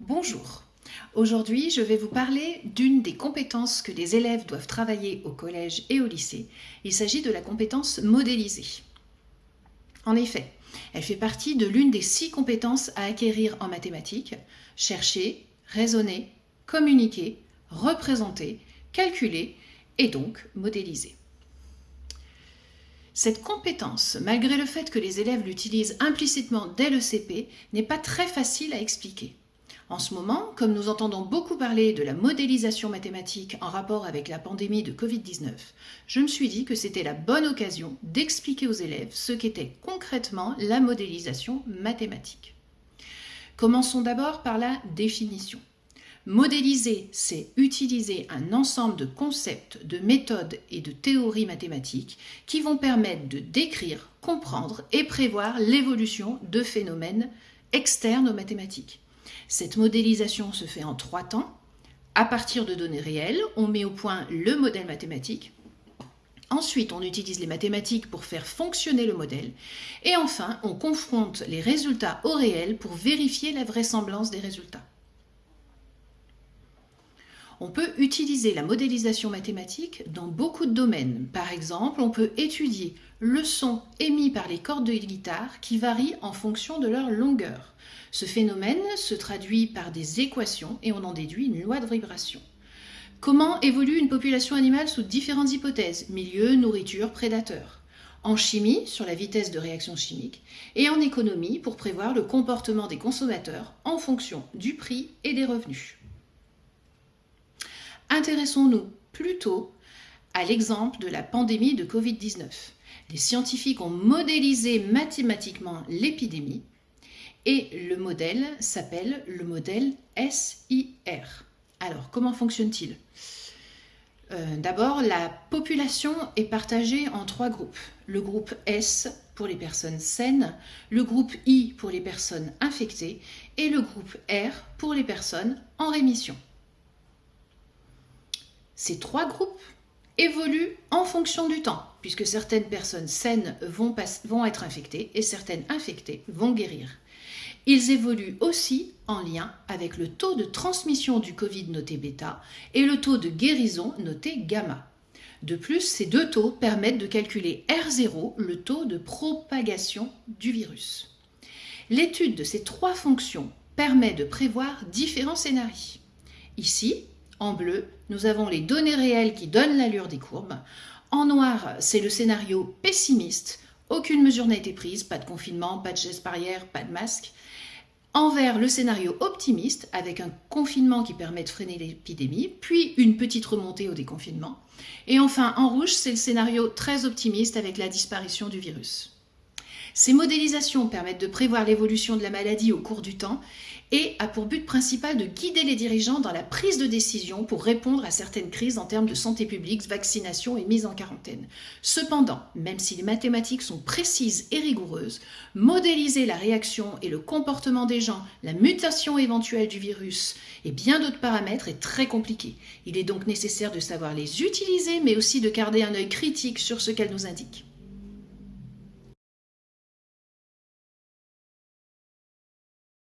Bonjour. Aujourd'hui, je vais vous parler d'une des compétences que les élèves doivent travailler au collège et au lycée. Il s'agit de la compétence modélisée. En effet, elle fait partie de l'une des six compétences à acquérir en mathématiques. Chercher, raisonner, communiquer, représenter, calculer et donc modéliser. Cette compétence, malgré le fait que les élèves l'utilisent implicitement dès le CP, n'est pas très facile à expliquer. En ce moment, comme nous entendons beaucoup parler de la modélisation mathématique en rapport avec la pandémie de Covid-19, je me suis dit que c'était la bonne occasion d'expliquer aux élèves ce qu'était concrètement la modélisation mathématique. Commençons d'abord par la définition. Modéliser, c'est utiliser un ensemble de concepts, de méthodes et de théories mathématiques qui vont permettre de décrire, comprendre et prévoir l'évolution de phénomènes externes aux mathématiques. Cette modélisation se fait en trois temps. À partir de données réelles, on met au point le modèle mathématique. Ensuite, on utilise les mathématiques pour faire fonctionner le modèle. Et enfin, on confronte les résultats au réel pour vérifier la vraisemblance des résultats. On peut utiliser la modélisation mathématique dans beaucoup de domaines. Par exemple, on peut étudier le son émis par les cordes de guitare qui varient en fonction de leur longueur. Ce phénomène se traduit par des équations et on en déduit une loi de vibration. Comment évolue une population animale sous différentes hypothèses? Milieu, nourriture, prédateur en chimie sur la vitesse de réaction chimique et en économie pour prévoir le comportement des consommateurs en fonction du prix et des revenus. Intéressons-nous plutôt à l'exemple de la pandémie de Covid-19. Les scientifiques ont modélisé mathématiquement l'épidémie et le modèle s'appelle le modèle SIR. Alors, comment fonctionne-t-il? Euh, D'abord, la population est partagée en trois groupes. Le groupe S pour les personnes saines, le groupe I pour les personnes infectées et le groupe R pour les personnes en rémission. Ces trois groupes évoluent en fonction du temps, puisque certaines personnes saines vont, vont être infectées et certaines infectées vont guérir. Ils évoluent aussi en lien avec le taux de transmission du Covid noté bêta et le taux de guérison noté gamma. De plus, ces deux taux permettent de calculer R0, le taux de propagation du virus. L'étude de ces trois fonctions permet de prévoir différents scénarios. Ici, en bleu, nous avons les données réelles qui donnent l'allure des courbes. En noir, c'est le scénario pessimiste. Aucune mesure n'a été prise, pas de confinement, pas de gestes barrière, pas de masque. En vert, le scénario optimiste, avec un confinement qui permet de freiner l'épidémie, puis une petite remontée au déconfinement. Et enfin, en rouge, c'est le scénario très optimiste avec la disparition du virus. Ces modélisations permettent de prévoir l'évolution de la maladie au cours du temps et a pour but principal de guider les dirigeants dans la prise de décision pour répondre à certaines crises en termes de santé publique, vaccination et mise en quarantaine. Cependant, même si les mathématiques sont précises et rigoureuses, modéliser la réaction et le comportement des gens, la mutation éventuelle du virus et bien d'autres paramètres est très compliqué. Il est donc nécessaire de savoir les utiliser mais aussi de garder un œil critique sur ce qu'elles nous indiquent.